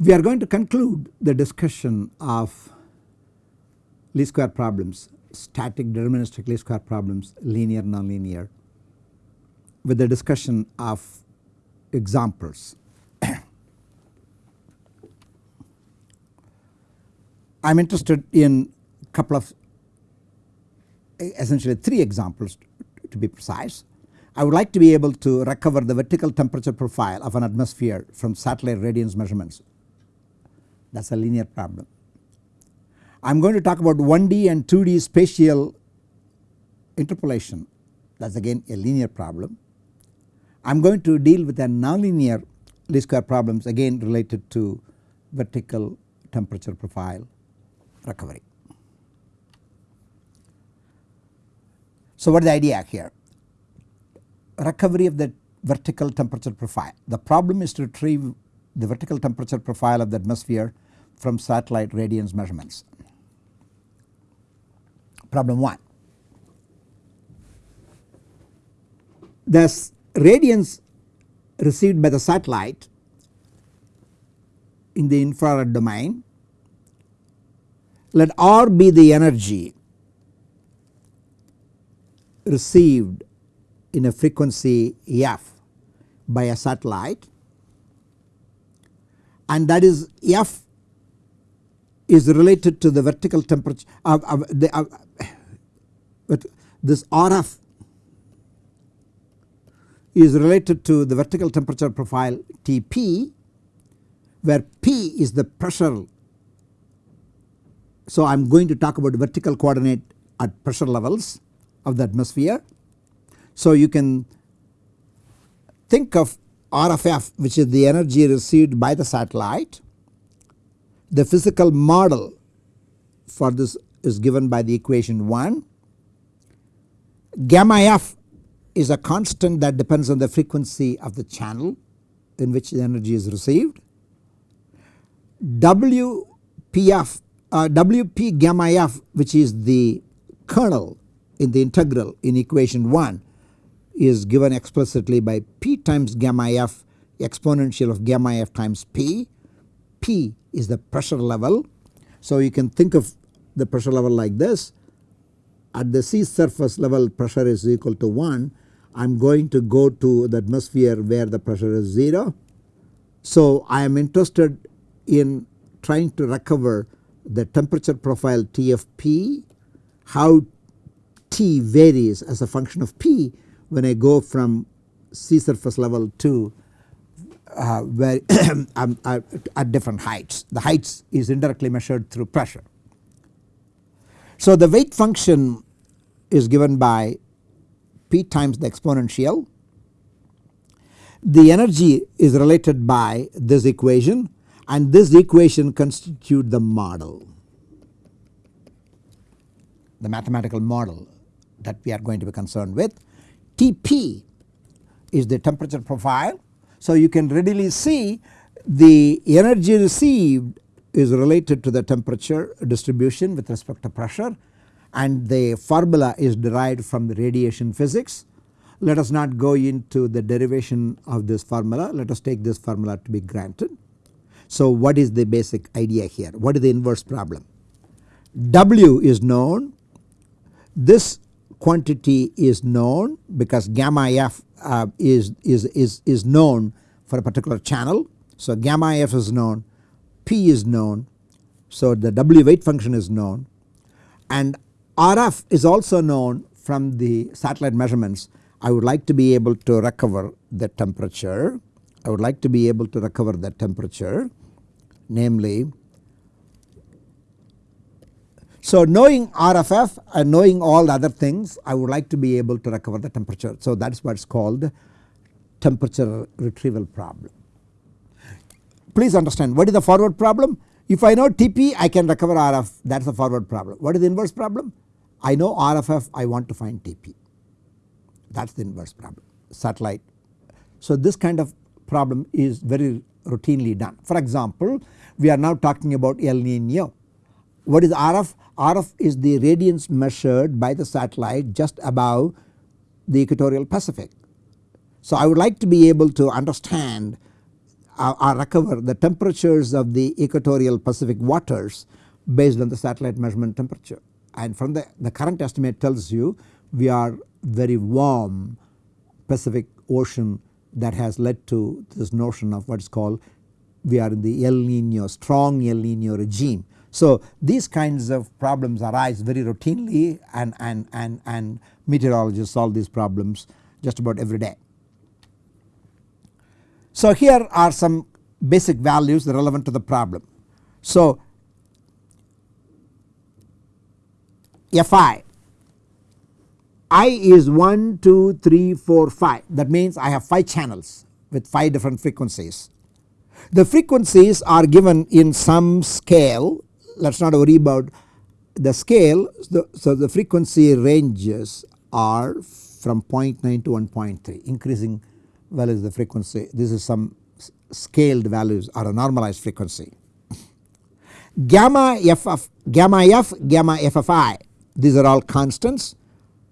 We are going to conclude the discussion of least square problems, static deterministic least square problems, linear nonlinear with the discussion of examples. I am interested in a couple of essentially three examples to be precise. I would like to be able to recover the vertical temperature profile of an atmosphere from satellite radiance measurements that is a linear problem. I am going to talk about 1D and 2D spatial interpolation that is again a linear problem. I am going to deal with a nonlinear least square problems again related to vertical temperature profile recovery. So what is the idea here? Recovery of the vertical temperature profile. The problem is to retrieve the vertical temperature profile of the atmosphere from satellite radiance measurements. Problem 1. The radiance received by the satellite in the infrared domain let R be the energy received in a frequency f by a satellite and that is f is related to the vertical temperature of, of the uh, but this RF is related to the vertical temperature profile Tp where P is the pressure. So I am going to talk about vertical coordinate at pressure levels of the atmosphere. So you can think of RFF which is the energy received by the satellite. The physical model for this is given by the equation 1. Gamma f is a constant that depends on the frequency of the channel in which the energy is received. WPF uh, WP gamma f which is the kernel in the integral in equation 1 is given explicitly by P times gamma f exponential of gamma f times P. P is the pressure level. So you can think of the pressure level like this at the sea surface level pressure is equal to 1 I am going to go to the atmosphere where the pressure is 0. So I am interested in trying to recover the temperature profile TFP how T varies as a function of P when I go from sea surface level to uh, where uh, at different heights. The heights is indirectly measured through pressure. So the weight function is given by P times the exponential. The energy is related by this equation and this equation constitute the model the mathematical model that we are going to be concerned with. Tp is the temperature profile. So you can readily see the energy received is related to the temperature distribution with respect to pressure and the formula is derived from the radiation physics. Let us not go into the derivation of this formula let us take this formula to be granted. So what is the basic idea here what is the inverse problem W is known this quantity is known because gamma f uh, is, is, is, is known for a particular channel. So gamma f is known, P is known, so the W weight function is known and RF is also known from the satellite measurements. I would like to be able to recover the temperature, I would like to be able to recover the temperature namely so knowing RFF and knowing all the other things I would like to be able to recover the temperature. So that is what is called temperature retrieval problem. Please understand what is the forward problem? If I know TP I can recover RF that is the forward problem. What is the inverse problem? I know RFF I want to find TP that is the inverse problem satellite. So this kind of problem is very routinely done. For example we are now talking about El Nino. What is RF? RF is the radiance measured by the satellite just above the equatorial Pacific. So I would like to be able to understand uh, or recover the temperatures of the equatorial Pacific waters based on the satellite measurement temperature and from the, the current estimate tells you we are very warm Pacific Ocean that has led to this notion of what is called we are in the El Nino strong El Nino regime. So these kinds of problems arise very routinely and, and, and, and meteorologists solve these problems just about every day. So here are some basic values relevant to the problem. So Fi I is 1, 2, 3, 4, 5 that means I have 5 channels with 5 different frequencies. The frequencies are given in some scale let us not worry about the scale. So, the frequency ranges are from 0.9 to 1.3 increasing values the frequency this is some scaled values or a normalized frequency. Gamma f of gamma f gamma f of i these are all constants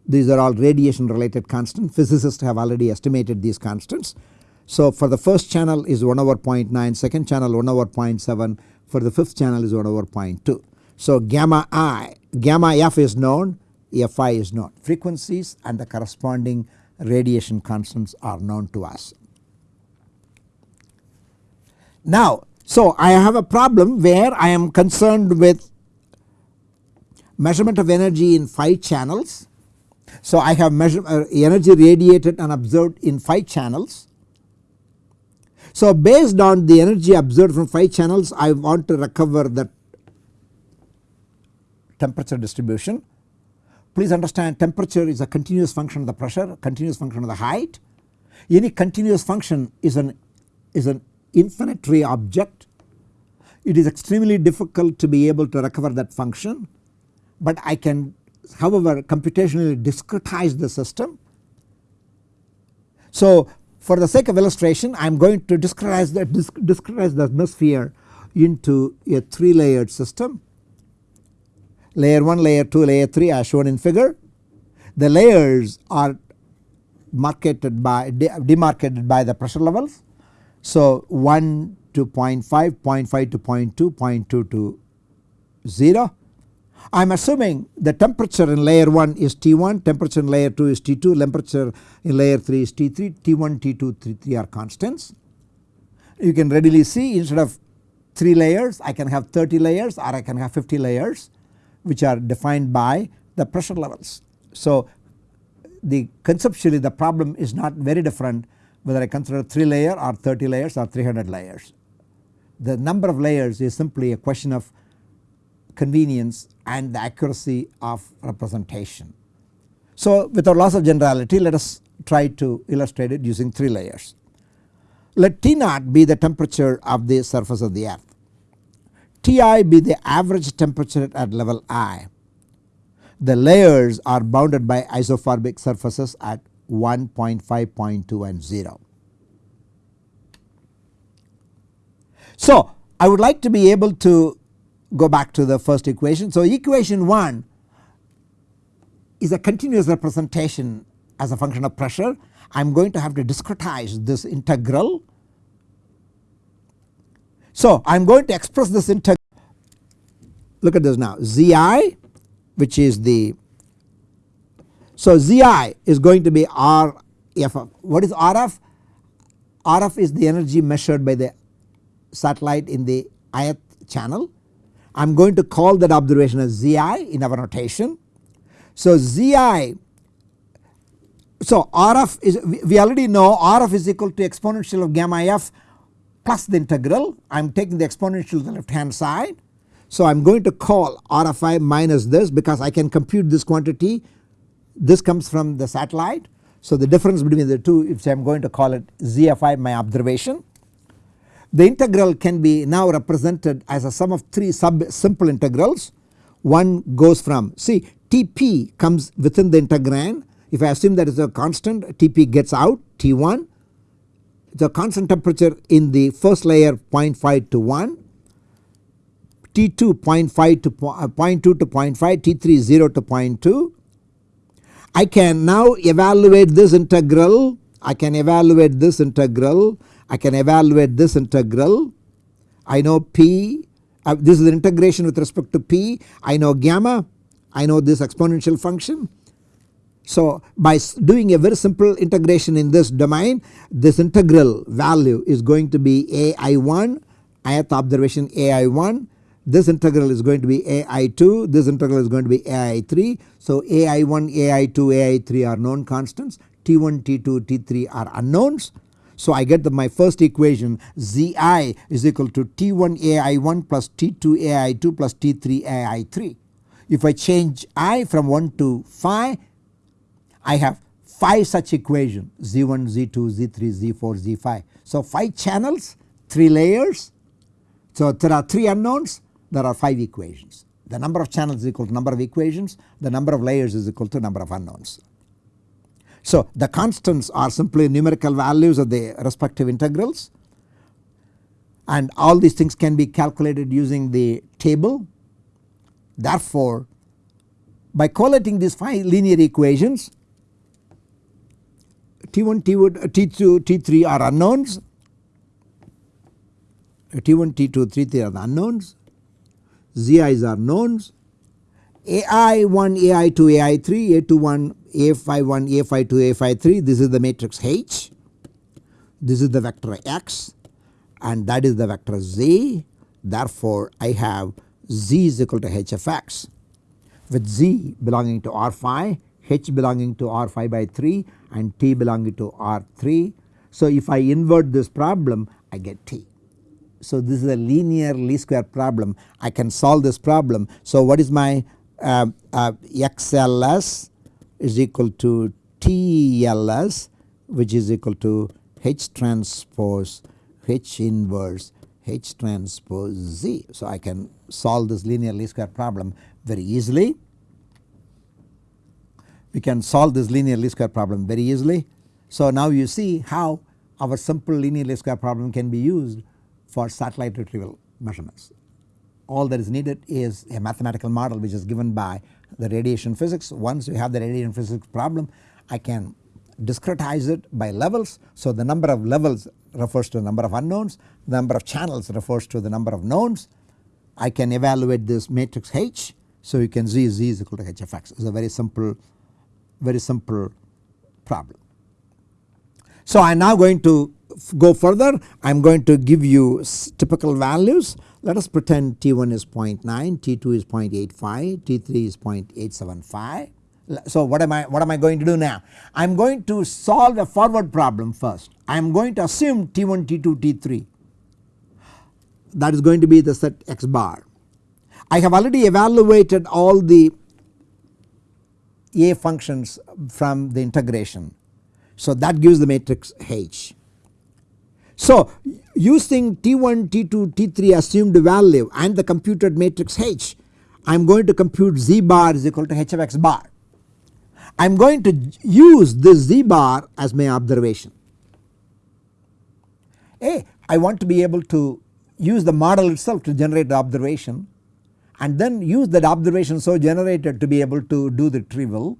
these are all radiation related constants physicists have already estimated these constants. So for the first channel is 1 over 0.9 second channel 1 over 0.7 for the fifth channel is 1 over 0.2. So gamma i gamma f is known fi is known frequencies and the corresponding radiation constants are known to us. Now so I have a problem where I am concerned with measurement of energy in 5 channels. So I have measure, uh, energy radiated and observed in 5 channels. So based on the energy observed from 5 channels I want to recover the temperature distribution. Please understand temperature is a continuous function of the pressure continuous function of the height. Any continuous function is an is an infinitary object. It is extremely difficult to be able to recover that function but I can however computationally discretize the system. So for the sake of illustration I am going to discretize the, discretize the atmosphere into a 3 layered system. Layer 1, layer 2, layer 3 as shown in figure. The layers are marketed by demarcated by the pressure levels. So 1 to 0.5, 0.5 to 0.2, 0.2 to 0 I am assuming the temperature in layer 1 is T1, temperature in layer 2 is T2, temperature in layer 3 is T3, T1, T2, T3 are constants. You can readily see instead of 3 layers I can have 30 layers or I can have 50 layers which are defined by the pressure levels. So the conceptually the problem is not very different whether I consider 3 layer or 30 layers or 300 layers. The number of layers is simply a question of convenience and the accuracy of representation. So without loss of generality let us try to illustrate it using 3 layers. Let T naught be the temperature of the surface of the earth. Ti be the average temperature at level i. The layers are bounded by isothermal surfaces at 1, 0.5, 0.2 and 0. So I would like to be able to go back to the first equation. So equation 1 is a continuous representation as a function of pressure. I am going to have to discretize this integral. So I am going to express this integral look at this now Zi which is the so Zi is going to be RF what is RF? RF is the energy measured by the satellite in the ith channel I am going to call that observation as Zi in our notation. So Zi so RF is we already know RF is equal to exponential of gamma f plus the integral I am taking the exponential to the left hand side. So I am going to call RFI minus this because I can compute this quantity this comes from the satellite. So the difference between the two if I am going to call it ZFI my observation the integral can be now represented as a sum of 3 sub simple integrals. One goes from see Tp comes within the integrand. If I assume that is a constant Tp gets out T1 the constant temperature in the first layer 0.5 to 1 T2 0.5 to uh, 0.2 to 0.5 T3 0 to 0.2 I can now evaluate this integral. I can evaluate this integral I can evaluate this integral. I know P, uh, this is the integration with respect to P. I know gamma, I know this exponential function. So by doing a very simple integration in this domain this integral value is going to be AI1 ith observation AI1 this integral is going to be AI2 this integral is going to be AI3. So AI1 AI2 AI3 are known constants T1 T2 T3 are unknowns. So I get that my first equation Zi is equal to T1 AI1 plus T2 AI2 plus T3 AI3. If I change i from 1 to 5 I have 5 such equations Z1, Z2, Z3, Z4, Z5. So 5 channels, 3 layers. So there are 3 unknowns, there are 5 equations. The number of channels is equal to number of equations, the number of layers is equal to number of unknowns. So the constants are simply numerical values of the respective integrals and all these things can be calculated using the table. Therefore by collating these 5 linear equations T1, T1, T2, T3 are unknowns. T1, T2, T3 are the unknowns. ZI's are knowns. AI1, AI2, AI3, A21, A51, A52, A53 this is the matrix H. This is the vector X and that is the vector Z. Therefore I have Z is equal to H of X with Z belonging to R phi H belonging to R phi by 3 and T belonging to R3. So if I invert this problem I get T. So this is a linear least square problem I can solve this problem. So what is my uh, uh, XLS is equal to TLS which is equal to H transpose H inverse H transpose Z. So I can solve this linear least square problem very easily we can solve this linear least square problem very easily. So now you see how our simple linear least square problem can be used for satellite retrieval measurements. All that is needed is a mathematical model which is given by the radiation physics. Once you have the radiation physics problem I can discretize it by levels. So the number of levels refers to the number of unknowns, the number of channels refers to the number of knowns. I can evaluate this matrix H. So you can see Z is equal to H of x. It's a very simple very simple problem. So I am now going to go further I am going to give you typical values let us pretend T1 is 0.9, T2 is 0.85, T3 is 0.875. So what am I what am I going to do now? I am going to solve a forward problem first. I am going to assume T1, T2, T3 that is going to be the set x bar. I have already evaluated all the a functions from the integration. So that gives the matrix H. So using T1, T2, T3 assumed value and the computed matrix H I am going to compute Z bar is equal to H of x bar. I am going to use this Z bar as my observation. A I want to be able to use the model itself to generate the observation and then use that observation so generated to be able to do the retrieval.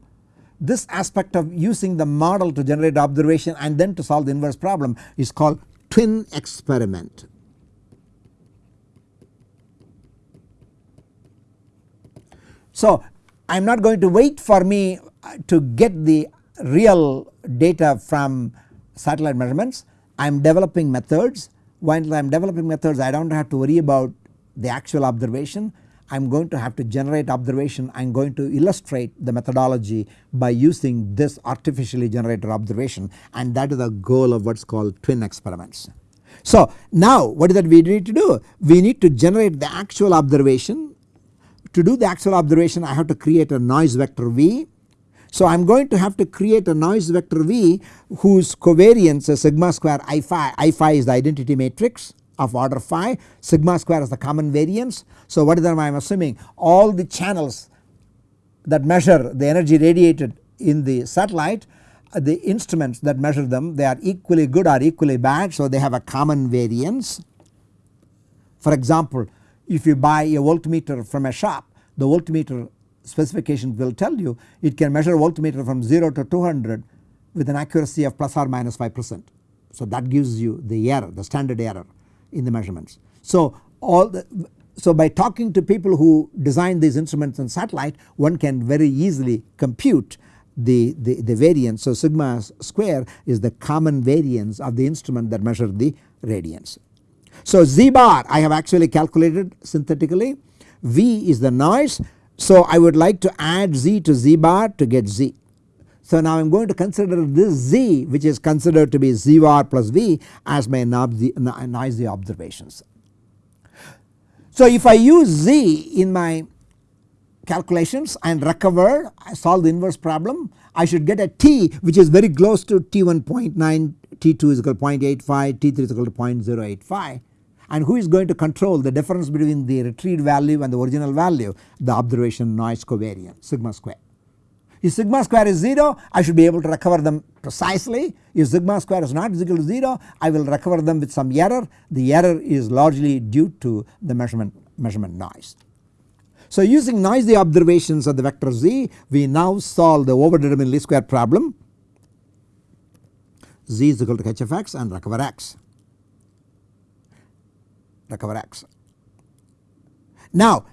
This aspect of using the model to generate observation and then to solve the inverse problem is called twin experiment. So I am not going to wait for me uh, to get the real data from satellite measurements. I am developing methods. While I am developing methods I do not have to worry about the actual observation I am going to have to generate observation I am going to illustrate the methodology by using this artificially generated observation and that is the goal of what is called twin experiments. So now what is that we need to do? We need to generate the actual observation. To do the actual observation I have to create a noise vector V. So I am going to have to create a noise vector V whose covariance is sigma square I phi, I phi is the identity matrix of order phi sigma square is the common variance. So what is that I am assuming all the channels that measure the energy radiated in the satellite uh, the instruments that measure them they are equally good or equally bad so they have a common variance. For example if you buy a voltmeter from a shop the voltmeter specification will tell you it can measure voltmeter from 0 to 200 with an accuracy of plus or minus 5 percent. So that gives you the error the standard error in the measurements. So all the so by talking to people who design these instruments and satellite one can very easily compute the, the, the variance. So sigma square is the common variance of the instrument that measure the radiance. So z bar I have actually calculated synthetically V is the noise so I would like to add z to z bar to get z. So now I am going to consider this z which is considered to be z bar plus v as my noisy observations. So if I use z in my calculations and recover I solve the inverse problem I should get a t which is very close to t1.9 t2 is equal to 0.85 t3 is equal to 0.085 and who is going to control the difference between the retrieved value and the original value the observation noise covariance sigma square. If sigma square is 0 I should be able to recover them precisely if sigma square is not equal to 0 I will recover them with some error the error is largely due to the measurement measurement noise. So using noisy observations of the vector z we now solve the overdetermined least square problem z is equal to h of x and recover x recover x. Now,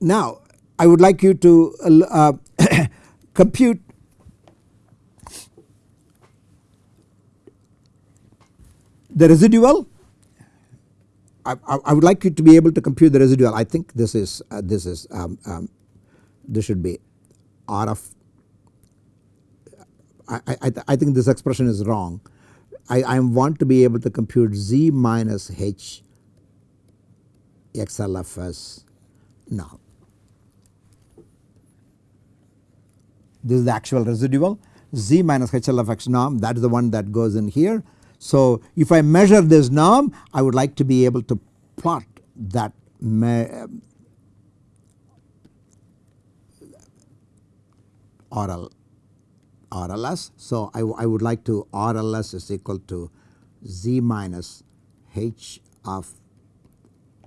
now I would like you to uh, compute the residual. I, I, would like you to be able to compute the residual. I think this is uh, this is um, um, this should be R of I, I, I think this expression is wrong. I, I want to be able to compute z minus h XLFS now. This is the actual residual z minus HLFX norm that is the one that goes in here. So if I measure this norm I would like to be able to plot that oral RLS. So I, I would like to RLS is equal to Z minus H of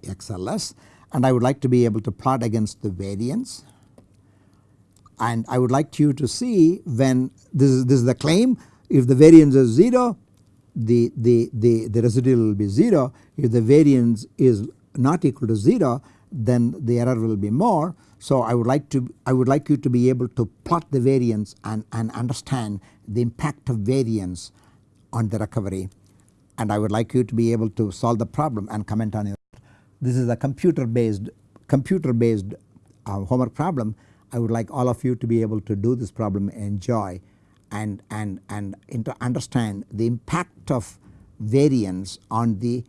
XLS and I would like to be able to plot against the variance and I would like you to see when this is, this is the claim if the variance is 0 the, the, the, the residual will be 0 if the variance is not equal to 0 then the error will be more so I would like to I would like you to be able to plot the variance and, and understand the impact of variance on the recovery and I would like you to be able to solve the problem and comment on it. This is a computer based computer based uh, homework problem. I would like all of you to be able to do this problem enjoy and, and, and understand the impact of variance on the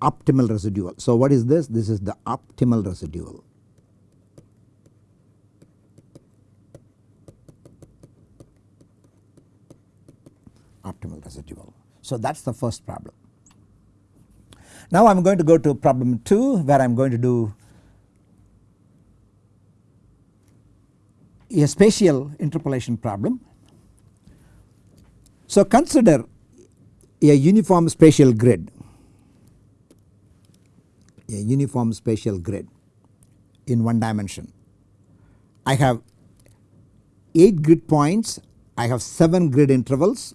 optimal residual. So what is this? This is the optimal residual. optimal residual. So that is the first problem. Now I am going to go to problem 2 where I am going to do a spatial interpolation problem. So consider a uniform spatial grid, a uniform spatial grid in one dimension. I have 8 grid points, I have 7 grid intervals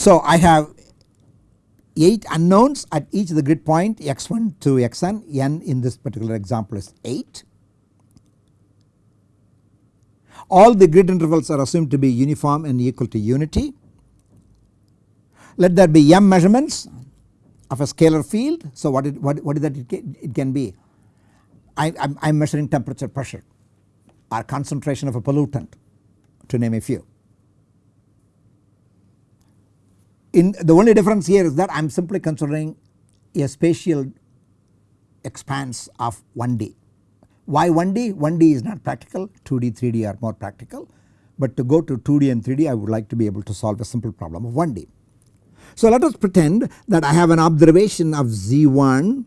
so I have 8 unknowns at each of the grid point x1 to xn, n in this particular example is 8. All the grid intervals are assumed to be uniform and equal to unity. Let there be m measurements of a scalar field. So what, it, what, what is that it can, it can be? I am measuring temperature pressure or concentration of a pollutant to name a few. in the only difference here is that I am simply considering a spatial expanse of 1D. Why 1D? 1D is not practical 2D 3D are more practical but to go to 2D and 3D I would like to be able to solve a simple problem of 1D. So let us pretend that I have an observation of Z1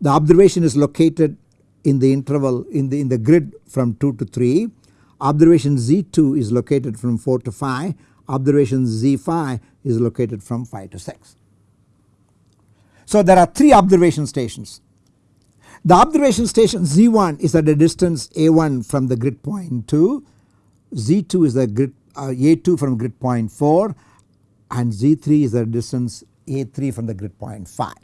the observation is located in the interval in the in the grid from 2 to 3 observation Z2 is located from 4 to 5 observation Z5 is located from 5 to 6. So there are 3 observation stations. The observation station Z1 is at a distance A1 from the grid point 2, Z2 is the grid uh, A2 from grid point 4 and Z3 is the distance A3 from the grid point 5.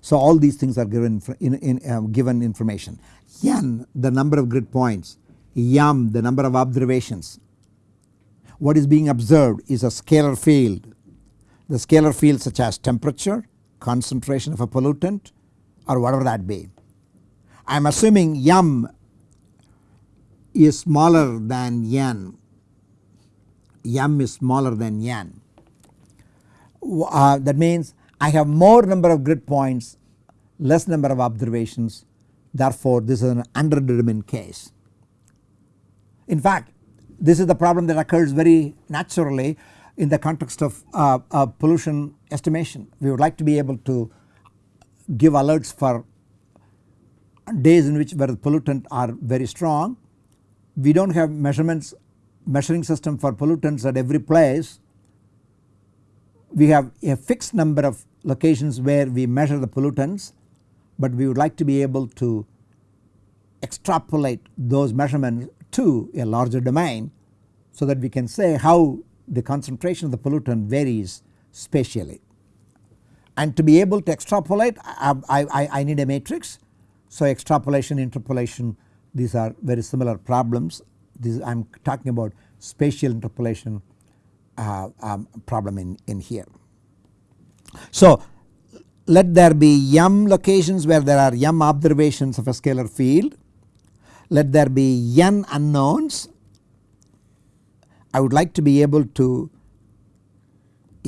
So all these things are given in, in um, given information. N the number of grid points, M the number of observations. What is being observed is a scalar field. The scalar field such as temperature, concentration of a pollutant or whatever that be. I am assuming M is smaller than N, M is smaller than N. Uh, that means I have more number of grid points less number of observations therefore this is an underdetermined case. In fact this is the problem that occurs very naturally in the context of uh, uh, pollution estimation. We would like to be able to give alerts for days in which where the pollutant are very strong. We do not have measurements measuring system for pollutants at every place. We have a fixed number of locations where we measure the pollutants but we would like to be able to extrapolate those measurements to a larger domain so that we can say how the concentration of the pollutant varies spatially. And to be able to extrapolate I, I, I need a matrix. So extrapolation, interpolation these are very similar problems. This I am talking about spatial interpolation uh, um, problem in, in here. So let there be m locations where there are m observations of a scalar field. Let there be n unknowns. I would like to be able to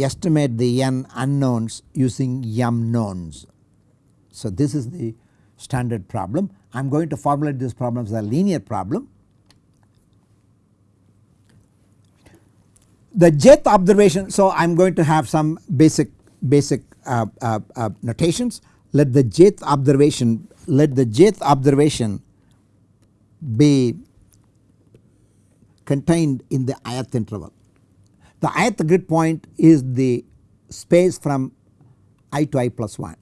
estimate the n unknowns using m knowns. So this is the standard problem. I am going to formulate this problem as a linear problem. The jth observation so I am going to have some basic basic uh, uh, uh, notations let the jth observation let the jth observation be contained in the ith interval. The ith grid point is the space from i to i plus 1.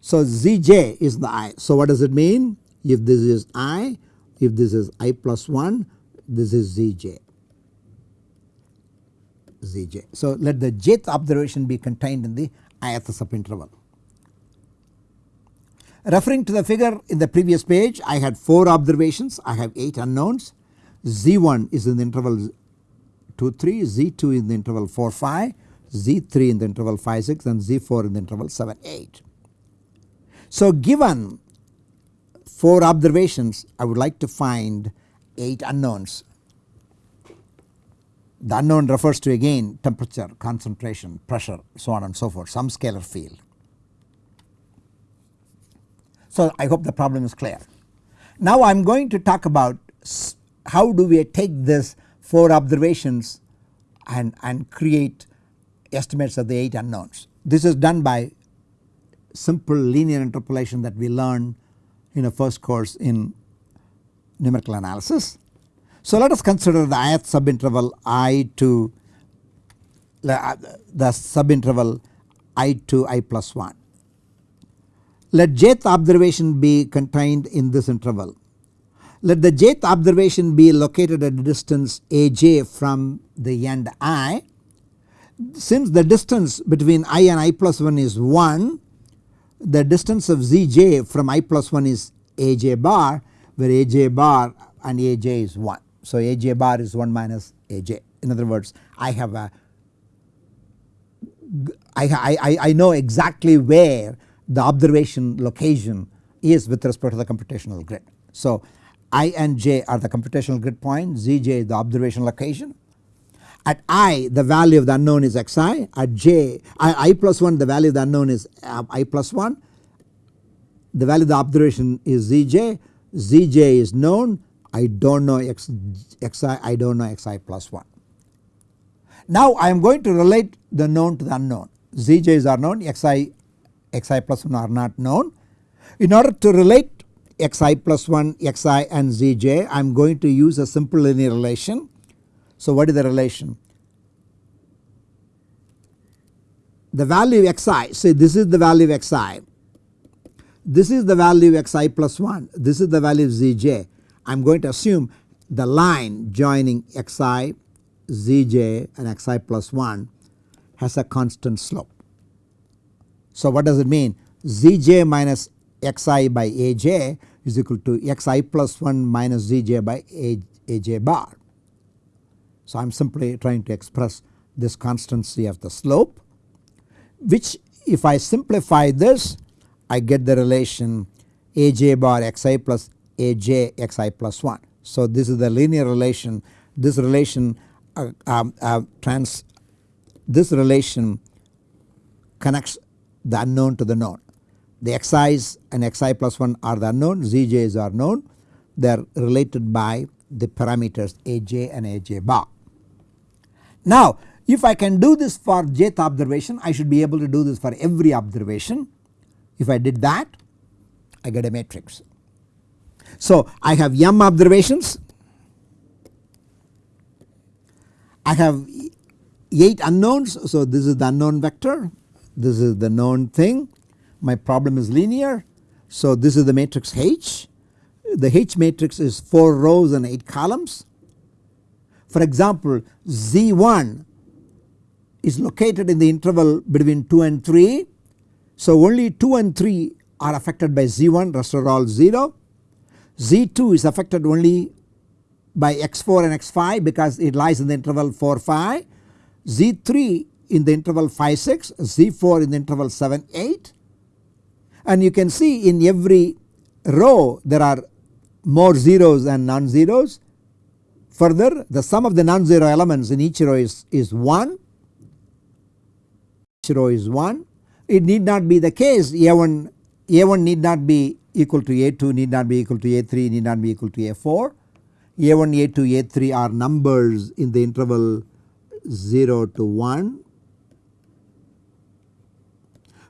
So Zj is the i. So what does it mean? If this is i, if this is i plus 1, this is Zj. Zj. So let the jth observation be contained in the ith subinterval. Referring to the figure in the previous page I had 4 observations I have 8 unknowns Z1 is in the interval 2 3 Z2 in the interval 4 5 Z3 in the interval 5 6 and Z4 in the interval 7 8. So given 4 observations I would like to find 8 unknowns the unknown refers to again temperature, concentration, pressure so on and so forth some scalar field. So I hope the problem is clear. Now I am going to talk about how do we take this 4 observations and, and create estimates of the 8 unknowns. This is done by simple linear interpolation that we learned in a first course in numerical analysis. So let us consider the ith subinterval i to uh, the subinterval i to i plus 1. Let jth observation be contained in this interval. Let the jth observation be located at a distance aj from the end i. Since the distance between i and i plus 1 is 1 the distance of zj from i plus 1 is aj bar where aj bar and aj is 1. So Aj bar is 1 minus Aj in other words I have a I, I, I know exactly where the observation location is with respect to the computational grid. So i and j are the computational grid point zj is the observation location. At i the value of the unknown is xi at j I, I plus 1 the value of the unknown is uh, i plus 1 the value of the observation is zj zj is known I do not know x, xi, I do not know xi plus 1. Now I am going to relate the known to the unknown. Zj's are known, xi, xi plus 1 are not known. In order to relate xi plus 1, xi and zj I am going to use a simple linear relation. So what is the relation? The value xi, say this is the value of xi, this is the value of xi plus 1, this is the value of zj. I am going to assume the line joining xi, zj and xi plus 1 has a constant slope. So what does it mean? zj minus xi by aj is equal to xi plus 1 minus zj by aj bar. So I am simply trying to express this constancy of the slope which if I simplify this I get the relation aj bar xi plus aj xi plus 1. So this is the linear relation this relation uh, um, uh, trans this relation connects the unknown to the known. The xi's and xi plus 1 are the unknown zij's are known they are related by the parameters aj and aj bar. Now if I can do this for jth observation I should be able to do this for every observation. If I did that I get a matrix. So I have m observations I have 8 unknowns so this is the unknown vector this is the known thing my problem is linear so this is the matrix H the H matrix is 4 rows and 8 columns. For example Z1 is located in the interval between 2 and 3 so only 2 and 3 are affected by Z1 rest are all 0. Z2 is affected only by x4 and x5 because it lies in the interval 4 5. Z3 in the interval 5 6, Z4 in the interval 7 8 and you can see in every row there are more zeros and non-zeros. Further the sum of the non-zero elements in each row is, is 1, each row is 1. It need not be the case A1, A1 need not be equal to A2 need not be equal to A3 need not be equal to A4. A1, A2, A3 are numbers in the interval 0 to 1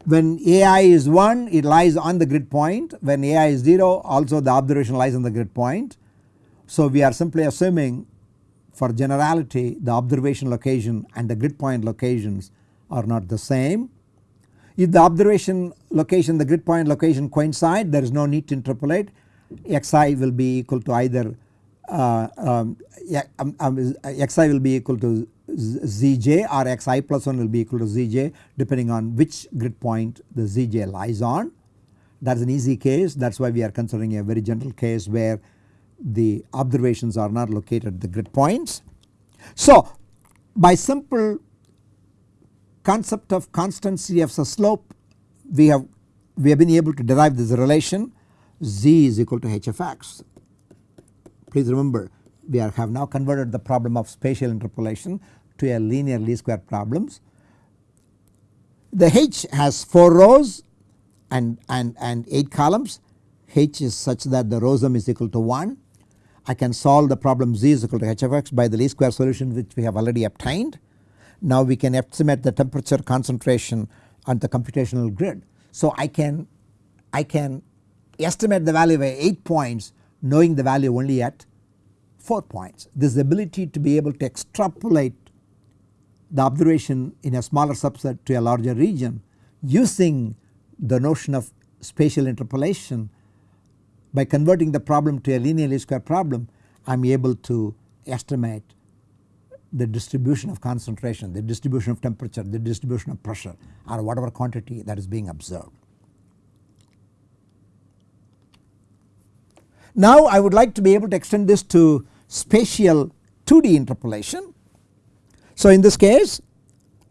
when AI is 1 it lies on the grid point when AI is 0 also the observation lies on the grid point. So we are simply assuming for generality the observation location and the grid point locations are not the same. If the observation location the grid point location coincide there is no need to interpolate xi will be equal to either uh, um, um, um, xi will be equal to zj or xi plus 1 will be equal to zj depending on which grid point the zj lies on. That is an easy case that is why we are considering a very general case where the observations are not located at the grid points. So by simple concept of constancy of the slope we have we have been able to derive this relation z is equal to h of x. Please remember we are, have now converted the problem of spatial interpolation to a linear least square problems. The H has 4 rows and, and, and 8 columns H is such that the row sum is equal to 1. I can solve the problem z is equal to h of x by the least square solution which we have already obtained. Now we can estimate the temperature concentration on the computational grid. So I can I can estimate the value by 8 points knowing the value only at 4 points. This ability to be able to extrapolate the observation in a smaller subset to a larger region using the notion of spatial interpolation by converting the problem to a linear least square problem I am able to estimate the distribution of concentration, the distribution of temperature, the distribution of pressure or whatever quantity that is being observed. Now I would like to be able to extend this to spatial 2D interpolation so in this case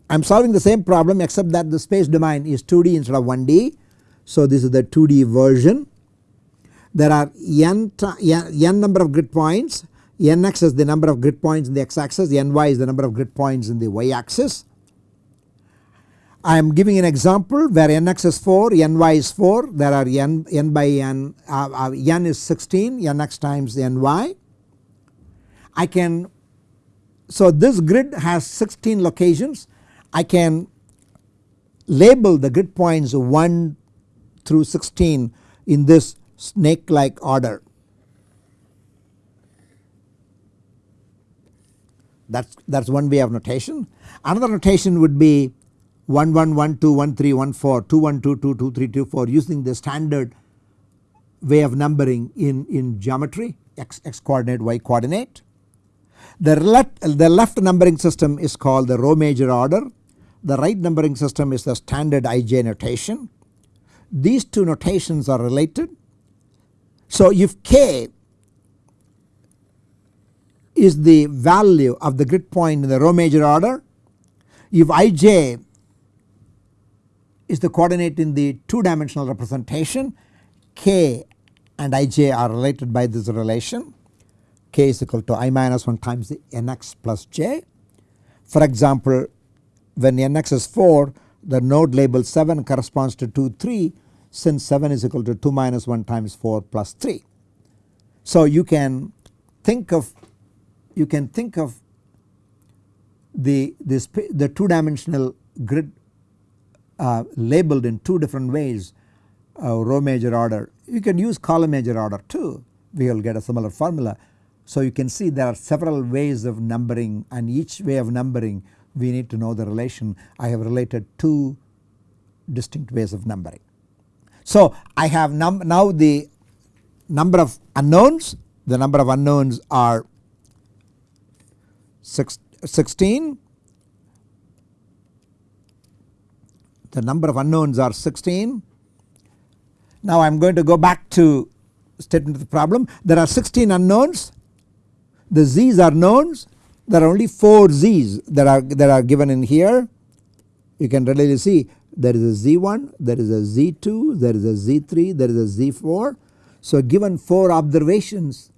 I am solving the same problem except that the space domain is 2D instead of 1D. So this is the 2D version. There are n, n number of grid points, nx is the number of grid points in the x axis, ny is the number of grid points in the y axis. I am giving an example where nx is 4, ny is 4, there are n, n by n, uh, uh, n is 16, nx times ny. I can so this grid has 16 locations I can label the grid points 1 through 16 in this snake like order. That is that's one way of notation. Another notation would be 1 1 1 2 1 3 1 4 2 1 2 2 2 3 2 4 using the standard way of numbering in, in geometry x, x coordinate y coordinate. The left, the left numbering system is called the row major order the right numbering system is the standard IJ notation. These two notations are related. So if k is the value of the grid point in the row major order, if ij is the coordinate in the 2 dimensional representation k and ij are related by this relation k is equal to i minus 1 times the nx plus j. For example when nx is 4 the node label 7 corresponds to 2 3 since 7 is equal to 2 minus 1 times 4 plus 3. So you can think of you can think of the this the 2 dimensional grid uh, labeled in 2 different ways uh, row major order you can use column major order too we will get a similar formula. So you can see there are several ways of numbering and each way of numbering we need to know the relation. I have related two distinct ways of numbering. So I have now the number of unknowns, the number of unknowns are six, 16, the number of unknowns are 16. Now I am going to go back to statement of the problem. There are 16 unknowns, the z's are knowns there are only 4 z's that are that are given in here you can readily see there is a z1 there is a z2 there is a z3 there is a z4. So given 4 observations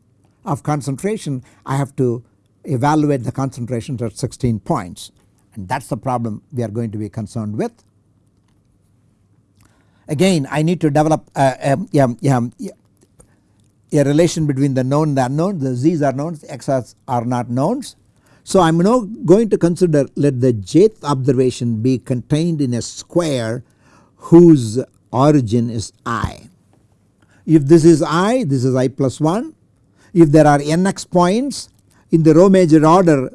of concentration I have to evaluate the concentrations at 16 points and that is the problem we are going to be concerned with. Again I need to develop uh, um, a, a, a relation between the known and the unknown. The z's are knowns x's are not knowns. So I am now going to consider let the jth observation be contained in a square whose origin is i. If this is i this is i plus 1 if there are nx points in the row major order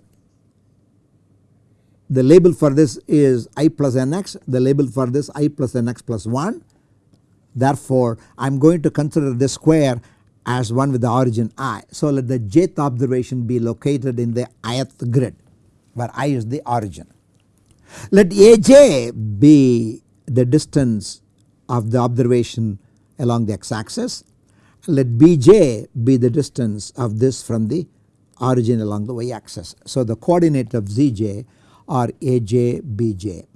the label for this is i plus nx the label for this i plus nx plus 1 therefore I am going to consider this square as one with the origin i. So let the jth observation be located in the ith grid where i is the origin. Let aj be the distance of the observation along the x axis. Let bj be the distance of this from the origin along the y axis. So the coordinate of zj are aj bj.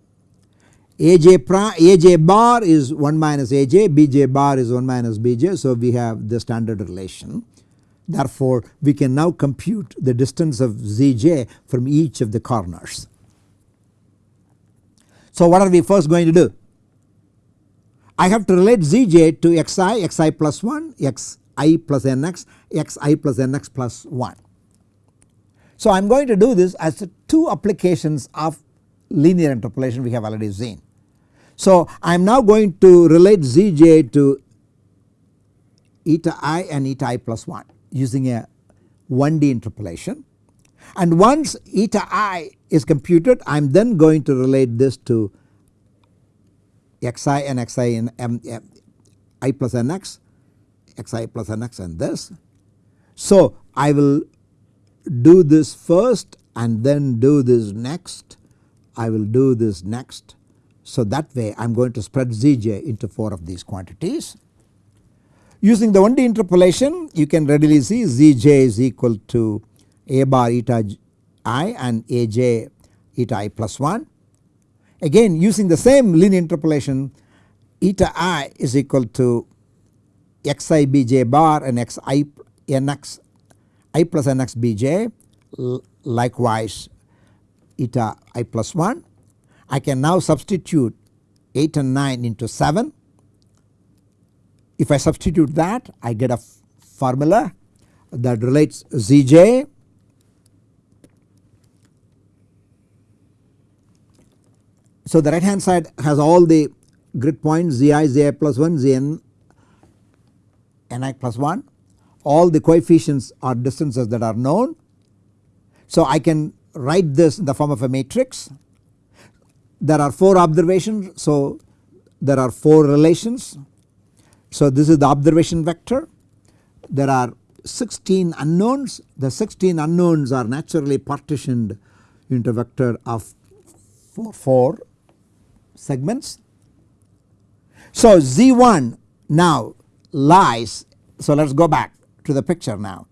AJ, AJ bar is 1 minus AJ, BJ bar is 1 minus BJ. So we have the standard relation. Therefore we can now compute the distance of ZJ from each of the corners. So what are we first going to do? I have to relate ZJ to xi, xi plus 1, xi plus nx, xi plus nx plus 1. So I am going to do this as two applications of linear interpolation we have already seen. So I am now going to relate Zj to eta i and eta i plus 1 using a 1D interpolation and once eta i is computed I am then going to relate this to xi and xi and m, m, i plus nx xi plus nx and this. So I will do this first and then do this next I will do this next. So that way I am going to spread Zj into 4 of these quantities. Using the 1D interpolation you can readily see Zj is equal to A bar eta i and Aj eta i plus 1. Again using the same linear interpolation eta i is equal to xi bj bar and xi nx i plus nx bj likewise eta i plus 1. I can now substitute 8 and 9 into 7. If I substitute that I get a formula that relates Zj So the right hand side has all the grid points Zi, Zi plus 1, Zn, Ni plus 1 all the coefficients are distances that are known. So I can write this in the form of a matrix. There are 4 observations so there are 4 relations. So this is the observation vector. There are 16 unknowns. The 16 unknowns are naturally partitioned into vector of 4, 4 segments. So Z1 now lies. So let us go back to the picture now.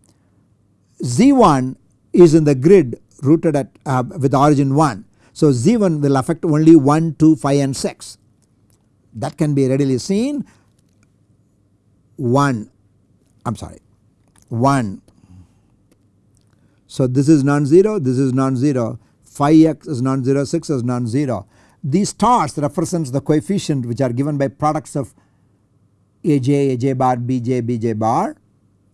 Z1 is in the grid rooted at uh, with origin 1. So Z1 will affect only 1, 2, 5 and 6 that can be readily seen 1 I am sorry 1. So this is non-zero this is non-zero 5x is non-zero 6 is non-zero. These stars represents the coefficient which are given by products of AJ, AJ bar, BJ, BJ bar.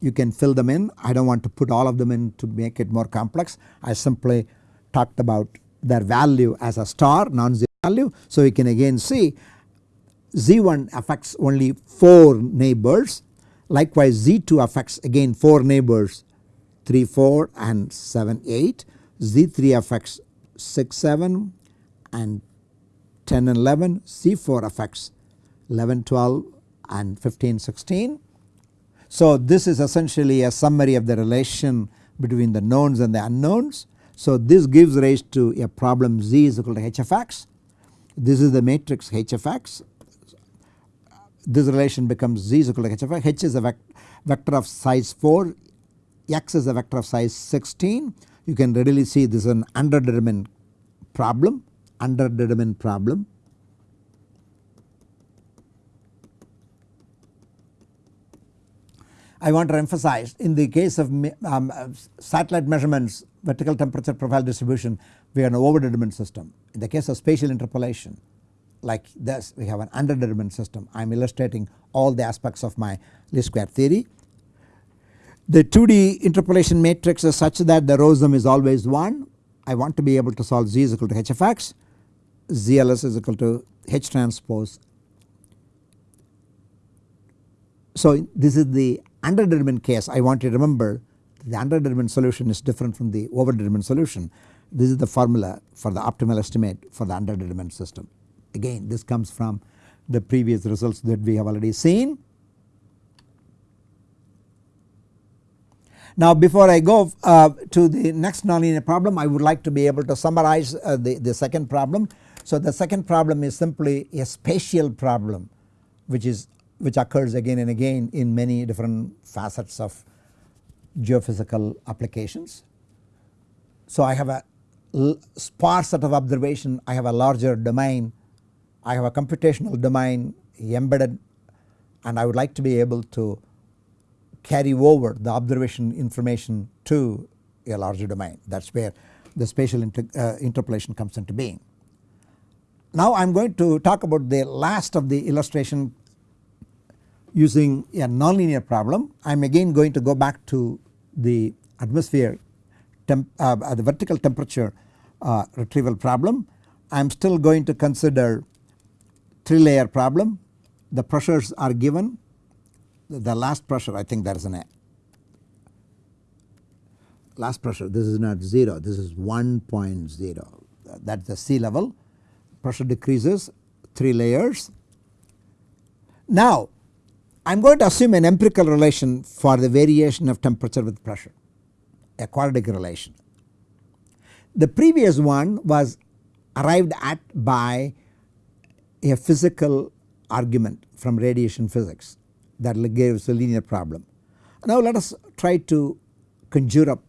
You can fill them in I do not want to put all of them in to make it more complex I simply talked about their value as a star non-zero value. So we can again see Z1 affects only 4 neighbors likewise Z2 affects again 4 neighbors 3 4 and 7 8 Z3 affects 6 7 and 10 and 11 Z4 affects 11 12 and 15 16. So this is essentially a summary of the relation between the knowns and the unknowns. So this gives rise to a problem Z is equal to h of x. This is the matrix h of x this relation becomes z is equal to h of x. h is a vec vector of size 4, x is a vector of size 16. You can readily see this is an underdetermined problem, underdetermined problem. I want to emphasize in the case of um, satellite measurements vertical temperature profile distribution we have an overdetermined system. In the case of spatial interpolation like this we have an underdetermined system. I am illustrating all the aspects of my least square theory. The 2D interpolation matrix is such that the row sum is always 1. I want to be able to solve z is equal to h of x, zls is equal to h transpose. So this is the underdetermined case I want you to remember the underdetermined solution is different from the overdetermined solution. This is the formula for the optimal estimate for the underdetermined system. Again this comes from the previous results that we have already seen. Now before I go uh, to the next nonlinear problem I would like to be able to summarize uh, the, the second problem. So the second problem is simply a spatial problem which is which occurs again and again in many different facets of geophysical applications. So I have a sparse set of observation I have a larger domain I have a computational domain embedded and I would like to be able to carry over the observation information to a larger domain that is where the spatial inter, uh, interpolation comes into being. Now I am going to talk about the last of the illustration using a nonlinear problem. I am again going to go back to the atmosphere temp, uh, the vertical temperature uh, retrieval problem. I am still going to consider 3 layer problem. The pressures are given. The last pressure I think there is an last pressure this is not 0 this is 1.0 that is the sea level. Pressure decreases 3 layers. Now I am going to assume an empirical relation for the variation of temperature with pressure a quadratic relation. The previous one was arrived at by a physical argument from radiation physics that gives a linear problem. Now let us try to conjure up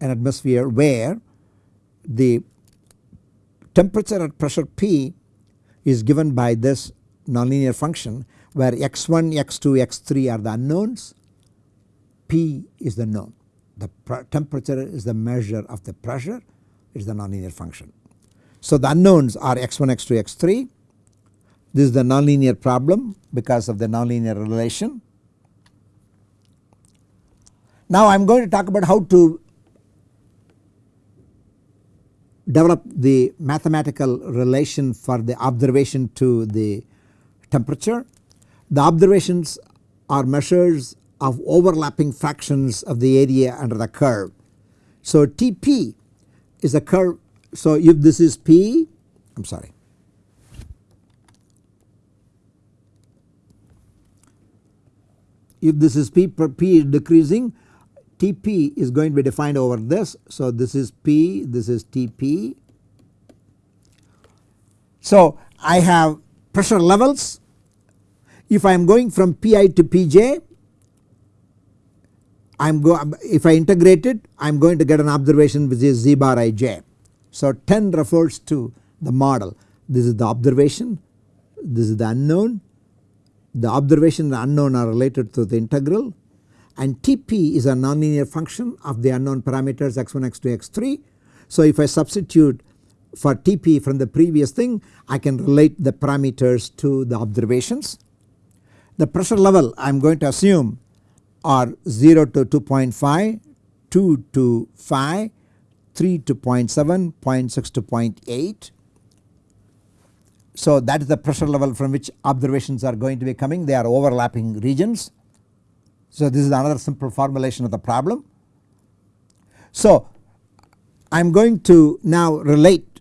an atmosphere where the temperature at pressure P is given by this nonlinear function where x1, x2, x3 are the unknowns, P is the known. The temperature is the measure of the pressure it is the nonlinear function. So the unknowns are x1, x2, x3. This is the nonlinear problem because of the nonlinear relation. Now I am going to talk about how to develop the mathematical relation for the observation to the temperature. The observations are measures of overlapping fractions of the area under the curve. So Tp is a curve so if this is P I am sorry. if this is P, P is decreasing Tp is going to be defined over this. So this is P, this is Tp. So I have pressure levels. If I am going from Pi to Pj I am go if I integrate it I am going to get an observation which is z bar ij. So 10 refers to the model this is the observation this is the unknown the observation and unknown are related to the integral and Tp is a nonlinear function of the unknown parameters x1 x2 x3. So if I substitute for Tp from the previous thing I can relate the parameters to the observations. The pressure level I am going to assume are 0 to 2.5, 2 to 5, 3 to 0.7, 0.6 to 0.8. So that is the pressure level from which observations are going to be coming they are overlapping regions. So this is another simple formulation of the problem. So I am going to now relate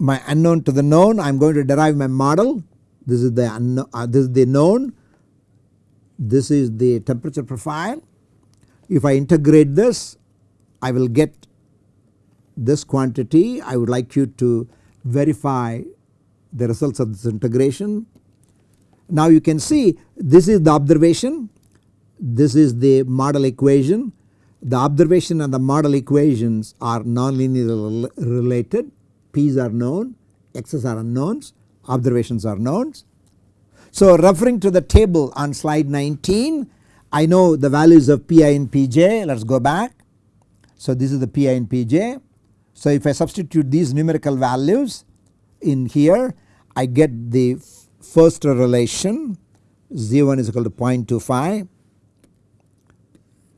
my unknown to the known I am going to derive my model this is the unknown, uh, this is the known this is the temperature profile. If I integrate this I will get this quantity. I would like you to verify the results of this integration. Now you can see this is the observation. This is the model equation. The observation and the model equations are nonlinearly related. P's are known x's are unknowns observations are knowns so referring to the table on slide 19 I know the values of Pi and Pj let us go back. So this is the Pi and Pj. So if I substitute these numerical values in here I get the first relation Z1 is equal to 0.25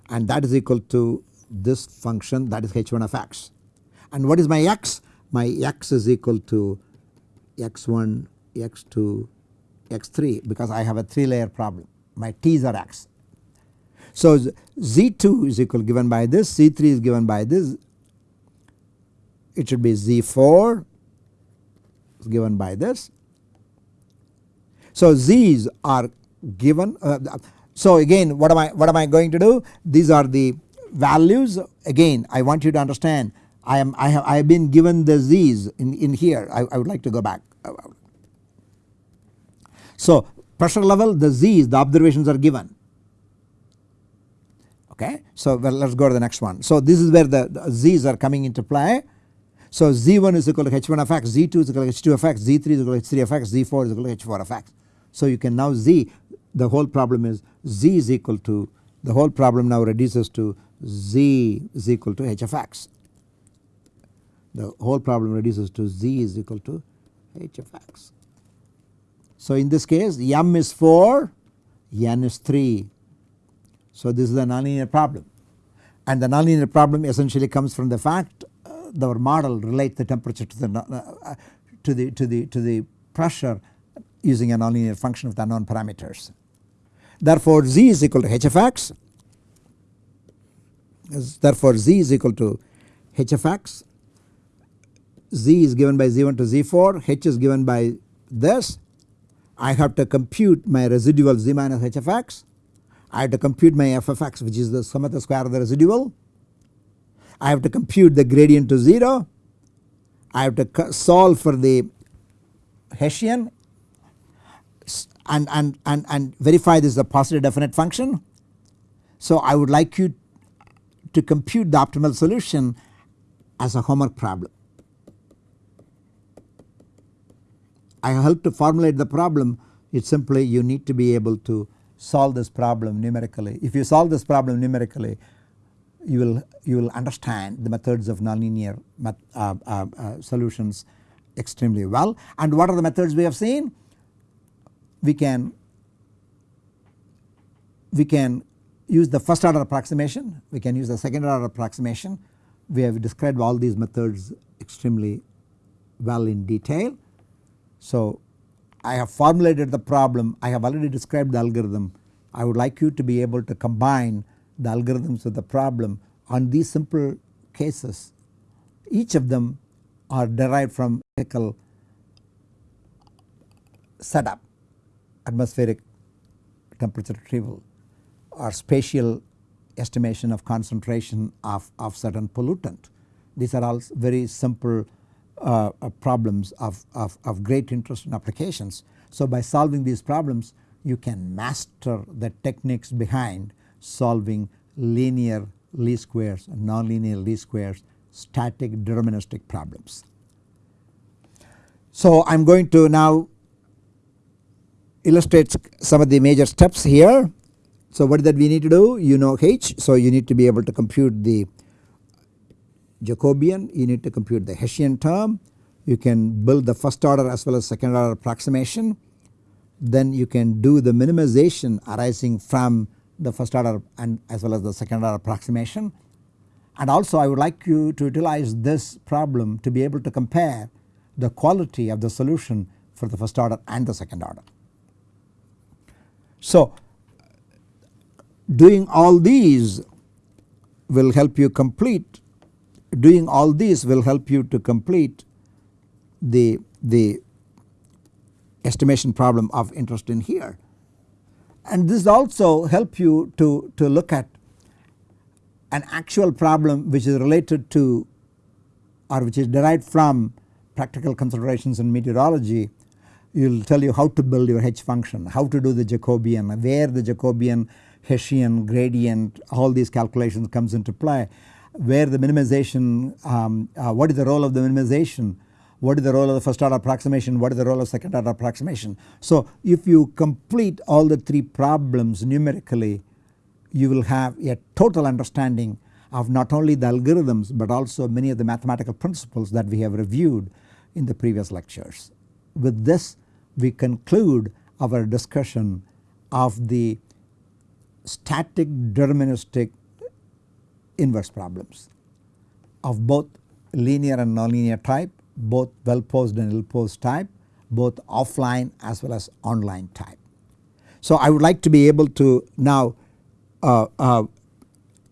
and that is equal to this function that is h1 of x. And what is my x? My x is equal to x1, x2, x3 because I have a 3 layer problem my t's are x. So z2 is equal given by this z3 is given by this it should be z4 is given by this. So z's are given uh, so again what am I what am I going to do these are the values again I want you to understand I am I have I have been given the z's in, in here I, I would like to go back so pressure level the Z's the observations are given okay. So well let us go to the next one. So this is where the, the Z's are coming into play. So Z1 is equal to H1 of x, Z2 is equal to H2 of x, Z3 is equal to H3 of x, Z4 is equal to H4 of x. So you can now Z the whole problem is Z is equal to the whole problem now reduces to Z is equal to H of x. The whole problem reduces to Z is equal to H of x. So in this case m is 4 n is 3. So this is a nonlinear problem and the nonlinear problem essentially comes from the fact uh, our model relates the temperature to the uh, to the to the to the pressure using a nonlinear function of the unknown parameters. Therefore z is equal to h of x therefore z is equal to h of x z is given by z1 to z4 h is given by this I have to compute my residual z minus h of x. I have to compute my f of x which is the sum of the square of the residual. I have to compute the gradient to 0. I have to solve for the Hessian and, and, and, and verify this is a positive definite function. So I would like you to compute the optimal solution as a homework problem. I help to formulate the problem it is simply you need to be able to solve this problem numerically. If you solve this problem numerically you will you will understand the methods of nonlinear met, uh, uh, uh, solutions extremely well. And what are the methods we have seen? We can we can use the first order approximation, we can use the second order approximation. We have described all these methods extremely well in detail. So I have formulated the problem, I have already described the algorithm. I would like you to be able to combine the algorithms with the problem on these simple cases. Each of them are derived from physical setup atmospheric temperature retrieval or spatial estimation of concentration of, of certain pollutant. These are all very simple uh, uh, problems of, of, of great interest in applications. So by solving these problems you can master the techniques behind solving linear least squares and nonlinear least squares static deterministic problems. So I am going to now illustrate some of the major steps here. So what that we need to do you know H so you need to be able to compute the Jacobian you need to compute the Hessian term you can build the first order as well as second order approximation then you can do the minimization arising from the first order and as well as the second order approximation. And also I would like you to utilize this problem to be able to compare the quality of the solution for the first order and the second order. So doing all these will help you complete doing all these will help you to complete the, the estimation problem of interest in here. And this also help you to, to look at an actual problem which is related to or which is derived from practical considerations in meteorology it will tell you how to build your H function, how to do the Jacobian, where the Jacobian, Hessian, gradient all these calculations comes into play, where the minimization, um, uh, what is the role of the minimization, what is the role of the first order approximation, what is the role of second order approximation. So if you complete all the three problems numerically you will have a total understanding of not only the algorithms but also many of the mathematical principles that we have reviewed in the previous lectures. With this we conclude our discussion of the static deterministic inverse problems of both linear and nonlinear type both well posed and ill posed type both offline as well as online type. So I would like to be able to now uh, uh,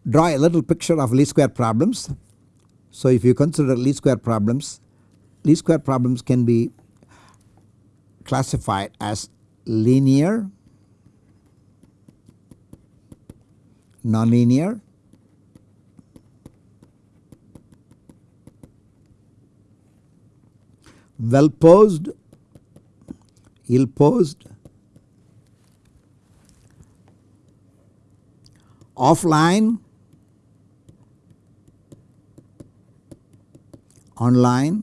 draw a little picture of least square problems. So if you consider least square problems, least square problems can be classified as linear, nonlinear well posed, ill posed, offline, online,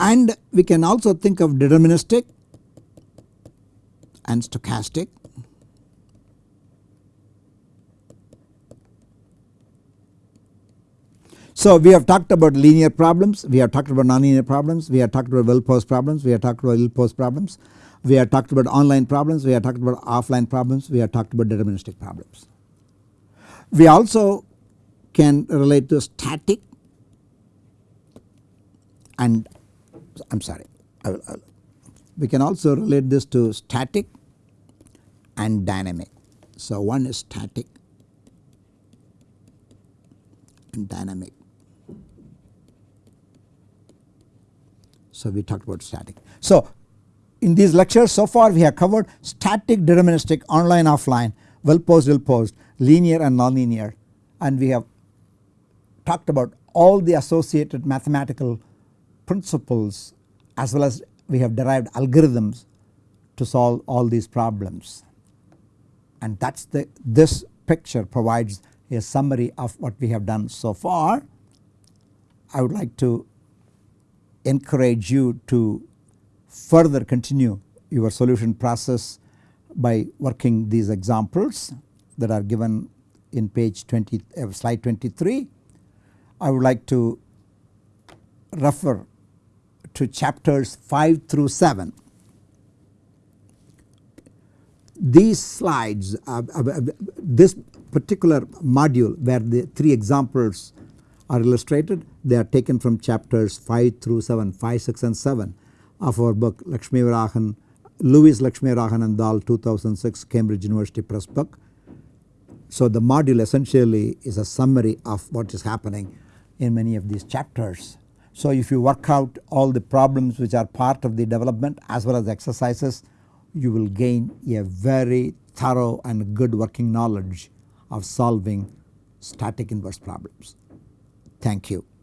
and we can also think of deterministic and stochastic So we have talked about linear problems, we have talked about nonlinear problems, we have talked about well posed problems, we have talked about ill posed problems, we have talked about online problems, we have talked about offline problems, we have talked about deterministic problems. We also can relate to static and I am sorry I will, I will, we can also relate this to static and dynamic. So one is static and dynamic. So we talked about static. So in these lectures so far we have covered static deterministic online offline well posed ill posed linear and nonlinear and we have talked about all the associated mathematical principles as well as we have derived algorithms to solve all these problems and that is the this picture provides a summary of what we have done so far. I would like to encourage you to further continue your solution process by working these examples that are given in page 20 uh, slide 23. I would like to refer to chapters 5 through 7. These slides uh, uh, uh this particular module where the three examples are illustrated they are taken from chapters 5 through 7 5 6 and 7 of our book Lakshmi Varahan Lewis Lakshmi Varahan and Dhall 2006 Cambridge University Press book. So the module essentially is a summary of what is happening in many of these chapters So if you work out all the problems which are part of the development as well as exercises you will gain a very thorough and good working knowledge of solving static inverse problems. Thank you.